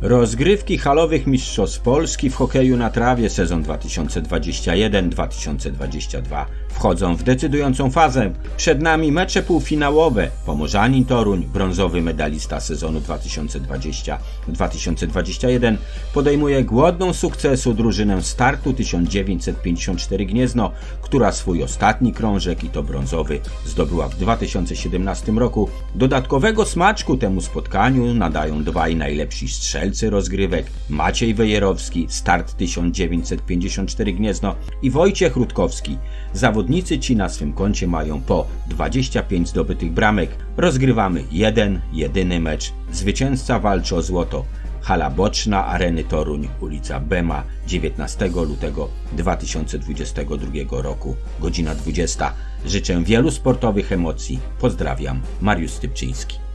Rozgrywki halowych Mistrzostw Polski w hokeju na trawie sezon 2021-2022 wchodzą w decydującą fazę. Przed nami mecze półfinałowe. Pomorzanin Toruń, brązowy medalista sezonu 2020-2021 podejmuje głodną sukcesu drużynę startu 1954 Gniezno, która swój ostatni krążek i to brązowy zdobyła w 2017 roku. Dodatkowego smaczku temu spotkaniu nadają dwaj najlepsi strzelcy rozgrywek Maciej Wejerowski, start 1954 Gniezno i Wojciech Rutkowski. Zawodnicy ci na swym koncie mają po 25 zdobytych bramek. Rozgrywamy jeden, jedyny mecz. Zwycięzca walczy o złoto. Hala boczna Areny Toruń, ulica Bema, 19 lutego 2022 roku, godzina 20. Życzę wielu sportowych emocji. Pozdrawiam, Mariusz Stypczyński.